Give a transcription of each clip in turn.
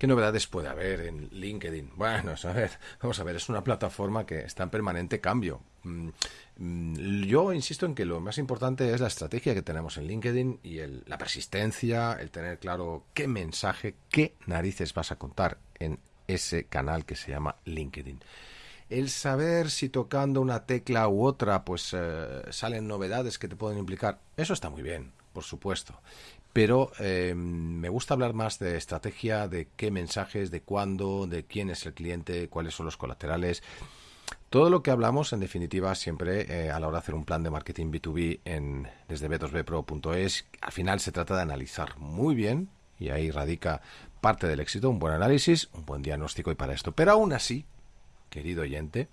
¿Qué novedades puede haber en LinkedIn? Bueno, a vamos a ver, es una plataforma que está en permanente cambio. Mm, yo insisto en que lo más importante es la estrategia que tenemos en LinkedIn y la persistencia, el tener claro qué mensaje, qué narices vas a contar en ese canal que se llama LinkedIn. El saber si tocando una tecla u otra, pues eh, salen novedades que te pueden implicar, eso está muy bien, por supuesto pero eh, me gusta hablar más de estrategia, de qué mensajes, de cuándo, de quién es el cliente, cuáles son los colaterales. Todo lo que hablamos, en definitiva, siempre eh, a la hora de hacer un plan de marketing B2B en, desde b2bpro.es, al final se trata de analizar muy bien, y ahí radica parte del éxito, un buen análisis, un buen diagnóstico y para esto. Pero aún así, querido oyente,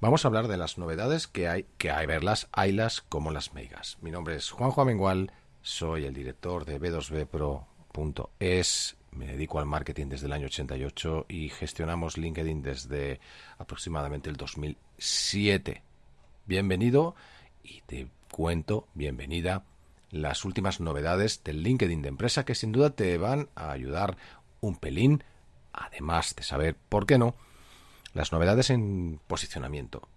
vamos a hablar de las novedades que hay, que hay verlas, haylas como las megas. Mi nombre es Juanjo Amengual soy el director de b2bpro.es. Me dedico al marketing desde el año 88 y gestionamos LinkedIn desde aproximadamente el 2007. Bienvenido y te cuento, bienvenida, las últimas novedades del LinkedIn de empresa que sin duda te van a ayudar un pelín, además de saber, ¿por qué no?, las novedades en posicionamiento.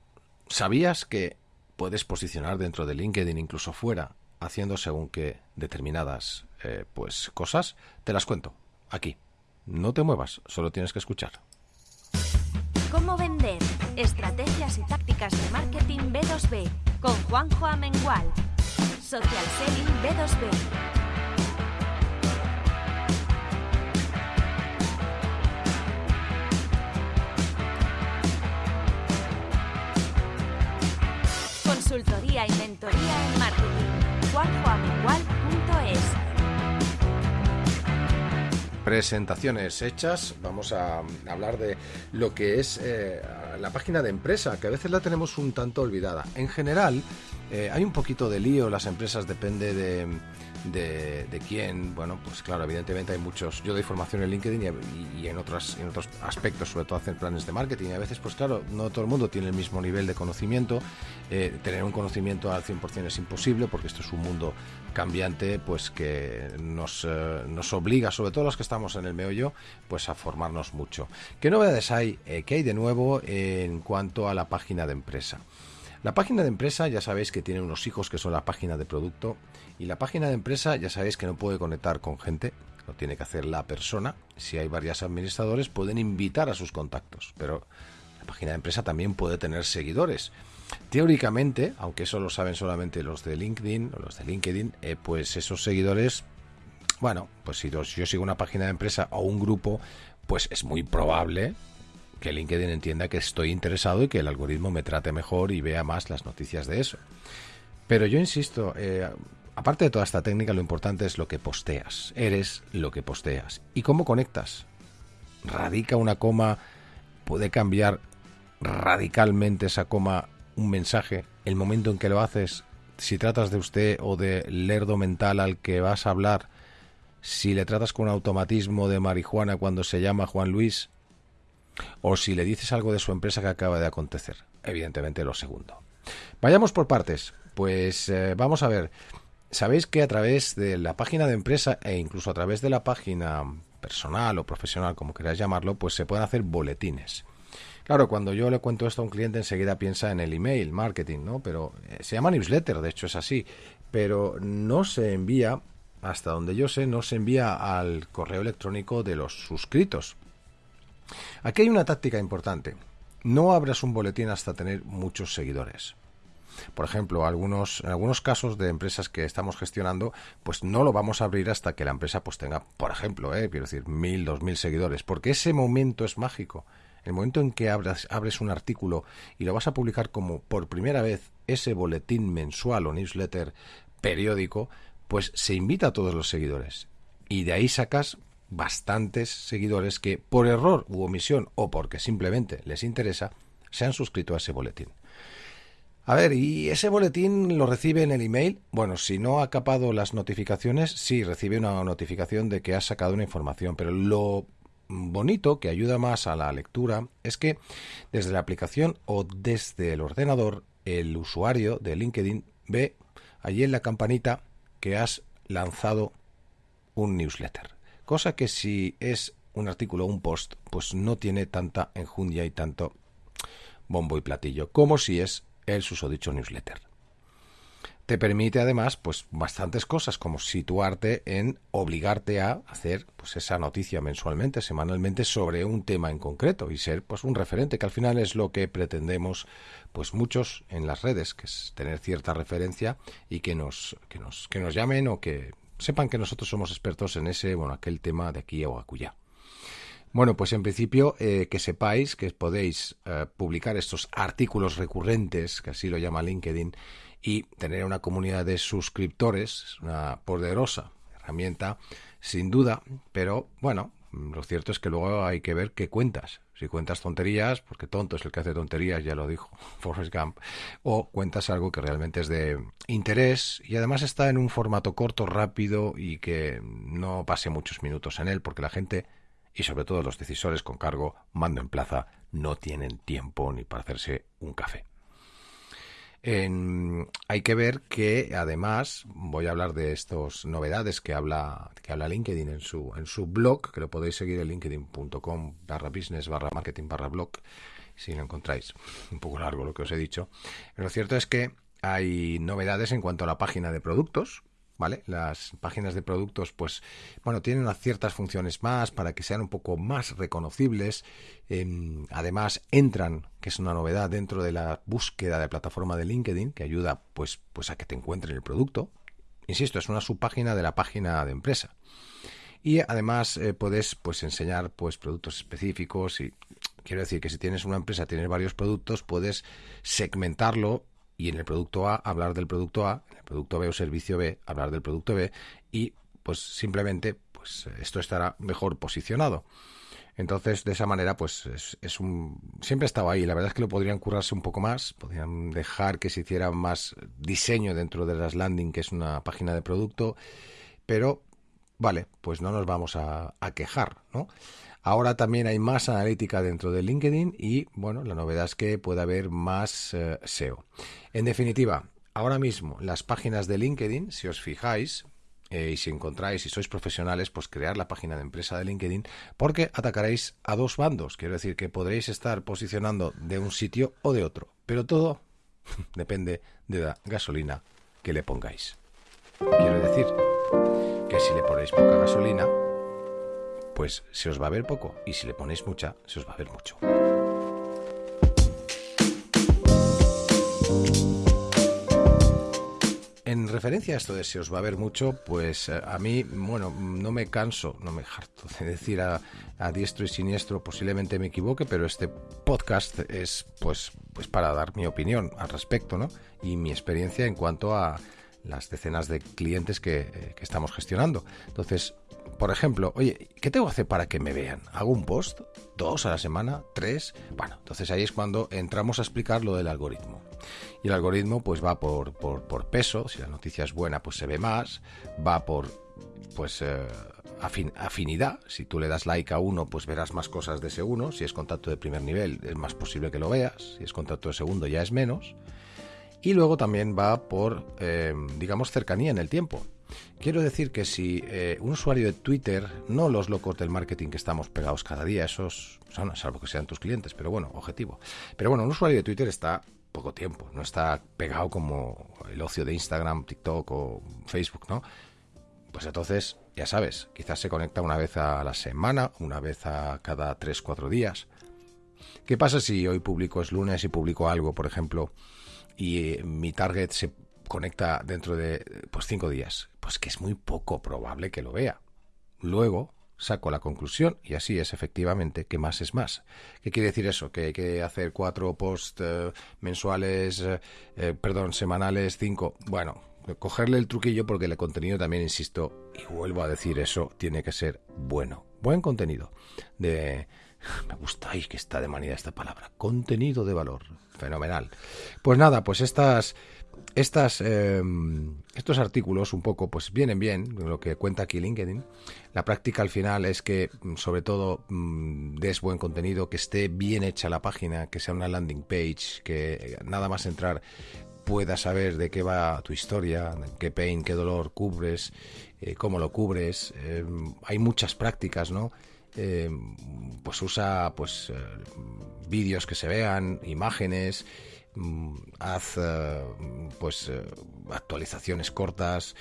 ¿Sabías que puedes posicionar dentro de LinkedIn, incluso fuera, haciendo según que determinadas eh, pues cosas, te las cuento aquí. No te muevas, solo tienes que escuchar. ¿Cómo vender? Estrategias y tácticas de marketing B2B con Juanjo Amengual. Social Selling B2B. Y en marketing. Presentaciones hechas, vamos a hablar de lo que es eh, la página de empresa, que a veces la tenemos un tanto olvidada. En general, eh, hay un poquito de lío, las empresas depende de de, quién, bueno, pues claro, evidentemente hay muchos, yo doy formación en LinkedIn y, en, otros, en otros aspectos, sobre todo hacer planes de marketing, y a veces, pues claro, no todo el mundo tiene el mismo nivel de conocimiento, eh, tener un conocimiento al 100% es imposible, porque esto es un mundo cambiante, pues que nos, eh, nos obliga, sobre todo los que estamos en el meollo, pues a formarnos mucho. ¿Qué novedades hay? Eh, ¿Qué hay de nuevo en cuanto a la página de empresa? La página de empresa ya sabéis que tiene unos hijos que son la página de producto y la página de empresa ya sabéis que no puede conectar con gente, lo tiene que hacer la persona. Si hay varios administradores pueden invitar a sus contactos, pero la página de empresa también puede tener seguidores. Teóricamente, aunque eso lo saben solamente los de LinkedIn o los de LinkedIn, eh, pues esos seguidores, bueno, pues si yo sigo una página de empresa o un grupo, pues es muy probable que LinkedIn entienda que estoy interesado y que el algoritmo me trate mejor y vea más las noticias de eso. Pero yo insisto, eh, aparte de toda esta técnica, lo importante es lo que posteas. Eres lo que posteas. ¿Y cómo conectas? ¿Radica una coma? ¿Puede cambiar radicalmente esa coma un mensaje? El momento en que lo haces, si tratas de usted o de lerdo mental al que vas a hablar, si le tratas con automatismo de marihuana cuando se llama Juan Luis, o si le dices algo de su empresa que acaba de acontecer. Evidentemente lo segundo. Vayamos por partes. Pues eh, vamos a ver. Sabéis que a través de la página de empresa e incluso a través de la página personal o profesional, como queráis llamarlo, pues se pueden hacer boletines. Claro, cuando yo le cuento esto a un cliente enseguida piensa en el email marketing, ¿no? Pero eh, se llama newsletter, de hecho es así, pero no se envía, hasta donde yo sé, no se envía al correo electrónico de los suscritos. Aquí hay una táctica importante. No abras un boletín hasta tener muchos seguidores. Por ejemplo, algunos, en algunos casos de empresas que estamos gestionando, pues no lo vamos a abrir hasta que la empresa pues tenga, por ejemplo, eh, quiero decir, mil, dos mil seguidores, porque ese momento es mágico. El momento en que abras, abres un artículo y lo vas a publicar como por primera vez ese boletín mensual o newsletter periódico, pues se invita a todos los seguidores. Y de ahí sacas bastantes seguidores que por error u omisión o porque simplemente les interesa se han suscrito a ese boletín. A ver, ¿y ese boletín lo recibe en el email? Bueno, si no ha capado las notificaciones, sí, recibe una notificación de que ha sacado una información, pero lo bonito que ayuda más a la lectura es que desde la aplicación o desde el ordenador el usuario de LinkedIn ve allí en la campanita que has lanzado un newsletter cosa que si es un artículo, un post, pues no tiene tanta enjundia y tanto bombo y platillo como si es el susodicho newsletter. Te permite además pues bastantes cosas como situarte en obligarte a hacer pues esa noticia mensualmente, semanalmente sobre un tema en concreto y ser pues un referente que al final es lo que pretendemos pues muchos en las redes, que es tener cierta referencia y que nos que nos que nos llamen o que sepan que nosotros somos expertos en ese bueno aquel tema de aquí o acullá. Bueno, pues en principio eh, que sepáis que podéis eh, publicar estos artículos recurrentes, que así lo llama LinkedIn, y tener una comunidad de suscriptores es una poderosa herramienta, sin duda, pero bueno, lo cierto es que luego hay que ver qué cuentas. Si cuentas tonterías, porque tonto es el que hace tonterías, ya lo dijo Forrest Gump, o cuentas algo que realmente es de interés y además está en un formato corto, rápido y que no pase muchos minutos en él, porque la gente y sobre todo los decisores con cargo, mando en plaza, no tienen tiempo ni para hacerse un café hay que ver que además voy a hablar de estas novedades que habla que habla LinkedIn en su en su blog que lo podéis seguir en linkedin.com barra business barra marketing barra blog si lo encontráis. Un poco largo lo que os he dicho. Lo cierto es que hay novedades en cuanto a la página de productos ¿vale? Las páginas de productos, pues, bueno, tienen ciertas funciones más para que sean un poco más reconocibles. Em, además, entran, que es una novedad, dentro de la búsqueda de plataforma de LinkedIn, que ayuda, pues, pues a que te encuentren el producto. Insisto, es una subpágina de la página de empresa. Y además eh, puedes pues enseñar pues productos específicos y quiero decir que si tienes una empresa, tienes varios productos, puedes segmentarlo y en el producto A hablar del producto A, en el producto B o servicio B hablar del producto B y pues simplemente pues esto estará mejor posicionado. Entonces, de esa manera, pues es, un. Siempre ha estado ahí. La verdad es que lo podrían curarse un poco más. Podrían dejar que se hiciera más diseño dentro de las landing, que es una página de producto. Pero, vale, pues no nos vamos a, a quejar, ¿no? Ahora también hay más analítica dentro de LinkedIn y, bueno, la novedad es que puede haber más eh, SEO. En definitiva, ahora mismo las páginas de LinkedIn, si os fijáis, eh, y si encontráis, si sois profesionales, pues crear la página de empresa de LinkedIn, porque atacaréis a dos bandos. Quiero decir que podréis estar posicionando de un sitio o de otro, pero todo depende de la gasolina que le pongáis. Quiero decir que si le ponéis poca gasolina, pues se os va a ver poco y si le ponéis mucha, se os va a ver mucho. En referencia a esto de se os va a ver mucho, pues eh, a mí, bueno, no me canso, no me harto de decir a, diestro y siniestro, posiblemente me equivoque, pero este podcast es pues, pues para dar mi opinión al respecto, ¿no? Y mi experiencia en cuanto a las decenas de clientes que, eh, que estamos gestionando. Entonces, por ejemplo, oye, ¿qué tengo que hacer para que me vean? ¿Hago un post? ¿Dos a la semana? ¿Tres? Bueno, entonces ahí es cuando entramos a explicar lo del algoritmo. Y el algoritmo pues va por, por, peso, si la noticia es buena pues se ve más, va por pues eh, afinidad, si tú le das like a uno pues verás más cosas de ese uno, si es contacto de primer nivel es más posible que lo veas, si es contacto de segundo ya es menos. Y luego también va por, eh, digamos, cercanía en el tiempo. Quiero decir que si eh, un usuario de Twitter, no los locos del marketing que estamos pegados cada día, esos, son, salvo que sean tus clientes, pero bueno, objetivo. Pero bueno, un usuario de Twitter está poco tiempo, no está pegado como el ocio de Instagram, TikTok o Facebook, ¿no? Pues entonces, ya sabes, quizás se conecta una vez a la semana, una vez a cada 3-4 días. ¿Qué pasa si hoy publico es lunes y publico algo, por ejemplo, y eh, mi target se conecta dentro de pues cinco días, pues que es muy poco probable que lo vea. Luego saco la conclusión y así es efectivamente que más es más. ¿Qué quiere decir eso? Que hay que hacer cuatro posts eh, mensuales, eh, eh, perdón, semanales, cinco. Bueno, cogerle el truquillo porque el contenido también, insisto, y vuelvo a decir eso, tiene que ser bueno. Buen contenido. De... Me gusta, que está de manera esta palabra. Contenido de valor. Fenomenal. Pues nada, pues estas estas, em, estos artículos un poco pues vienen bien, lo que cuenta aquí LinkedIn. La práctica al final es que mm, sobre todo mm, des buen contenido, que esté bien hecha la página, que sea una landing page, que nada más entrar puedas saber de qué va tu historia, qué pain, qué dolor cubres, eh, cómo lo cubres. Em, hay muchas prácticas, ¿no? Eh, pues usa pues eh, vídeos que se vean, imágenes, mm, haz pues actualizaciones cortas,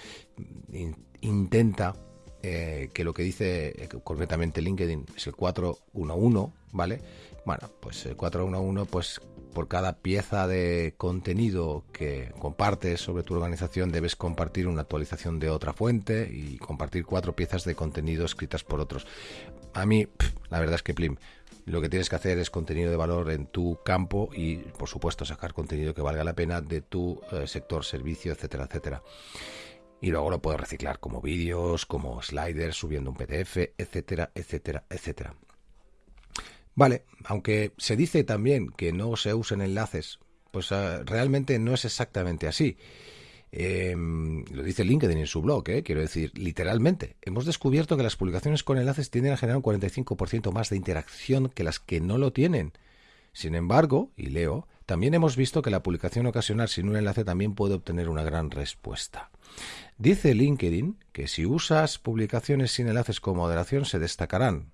intenta que lo que dice concretamente LinkedIn es el 411, ¿vale? Bueno, pues el 411 pues por cada pieza de contenido que compartes sobre tu organización debes compartir una actualización de otra fuente y compartir cuatro piezas de contenido escritas por otros. A mí, la verdad es que Plim, lo que tienes que hacer es contenido de valor en tu campo y, por supuesto, sacar contenido que valga la pena de tu eh, sector, servicio, etcétera, etcétera. Y luego lo puedes reciclar como vídeos, como sliders, subiendo un PDF, etcétera, etcétera, etcétera. Vale, aunque se dice también que no se usen enlaces, pues ah, realmente no es exactamente así. Em, lo dice LinkedIn en su blog, ¿eh? quiero decir, literalmente. Hemos descubierto que las publicaciones con enlaces tienden a generar un 45% más de interacción que las que no lo tienen. Sin embargo, y leo, también hemos visto que la publicación ocasional sin un enlace también puede obtener una gran respuesta. Dice LinkedIn que si usas publicaciones sin enlaces con moderación se destacarán,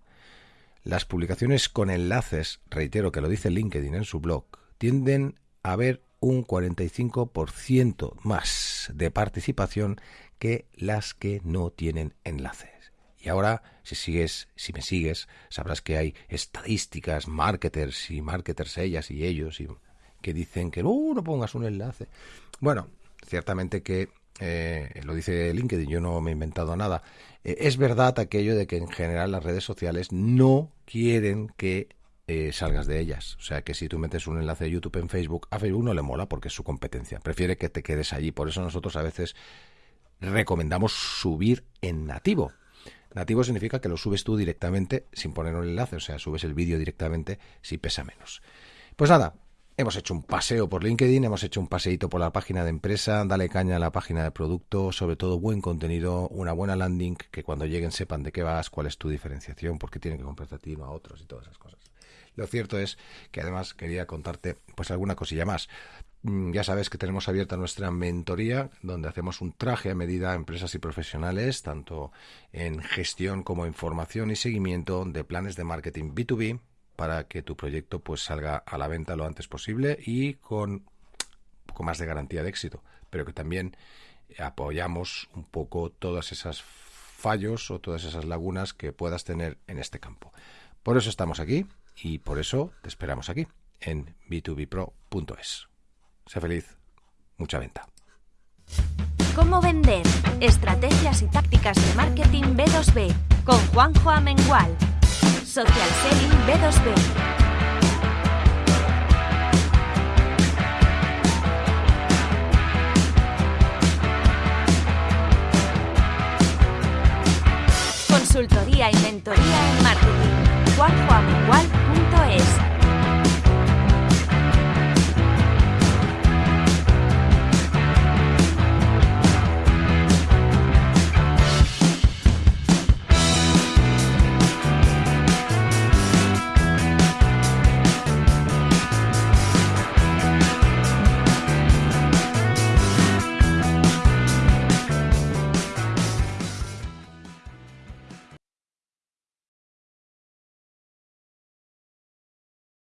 las publicaciones con enlaces, reitero que lo dice LinkedIn en su blog, tienden a haber un 45% más de participación que las que no tienen enlaces. Y ahora, si sigues, si me sigues, sabrás que hay estadísticas, marketers y marketers ellas y ellos y que dicen que no, no pongas un enlace. Bueno, ciertamente que eh, lo dice LinkedIn, yo no me he inventado nada. Eh, es verdad aquello de que en general las redes sociales no quieren que eh, salgas de ellas. O sea que si tú metes un enlace de YouTube en Facebook, a Facebook no le mola porque es su competencia. Prefiere que te quedes allí. Por eso nosotros a veces recomendamos subir en nativo. Nativo significa que lo subes tú directamente sin poner un enlace, o sea, subes el vídeo directamente si pesa menos. Pues nada, Hemos hecho un paseo por LinkedIn, hemos hecho un paseíto por la página de empresa, dale caña a la página de producto, sobre todo buen contenido, una buena landing, que cuando lleguen sepan de qué vas, cuál es tu diferenciación, por qué tienen que comprarte a ti, no a otros y todas esas cosas. Lo cierto es que además quería contarte pues alguna cosilla más. Mm, ya sabes que tenemos abierta nuestra mentoría, donde hacemos un traje a medida a empresas y profesionales, tanto en gestión como en formación y seguimiento de planes de marketing B2B, para que tu proyecto pues salga a la venta lo antes posible y con un poco más de garantía de éxito, pero que también apoyamos un poco todas esas fallos o todas esas lagunas que puedas tener en este campo. Por eso estamos aquí y por eso te esperamos aquí en b2bpro.es. Sé feliz, mucha venta. ¿Cómo vender? Estrategias y tácticas de marketing B2B con Juanjo Amengual. Social Selling B2B. Consultoría y mentoría en marketing. juanjoamengual.es